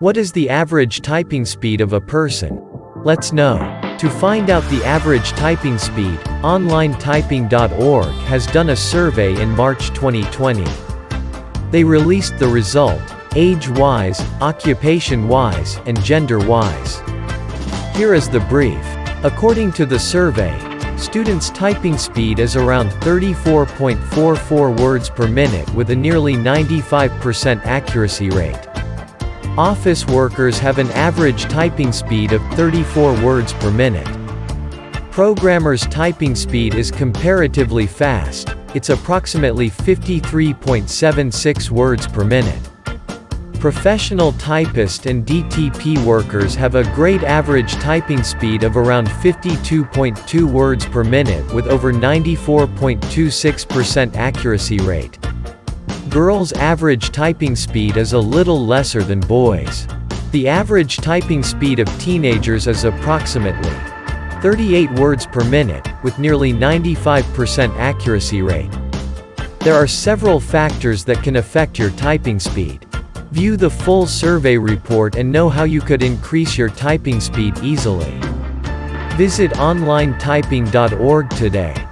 What is the average typing speed of a person? Let's know. To find out the average typing speed, OnlineTyping.org has done a survey in March 2020. They released the result, age-wise, occupation-wise, and gender-wise. Here is the brief. According to the survey, students' typing speed is around 34.44 words per minute with a nearly 95% accuracy rate. Office workers have an average typing speed of 34 words per minute. Programmers' typing speed is comparatively fast, it's approximately 53.76 words per minute. Professional typist and DTP workers have a great average typing speed of around 52.2 words per minute with over 94.26% accuracy rate. Girls' average typing speed is a little lesser than boys. The average typing speed of teenagers is approximately 38 words per minute, with nearly 95% accuracy rate. There are several factors that can affect your typing speed. View the full survey report and know how you could increase your typing speed easily. Visit onlinetyping.org today.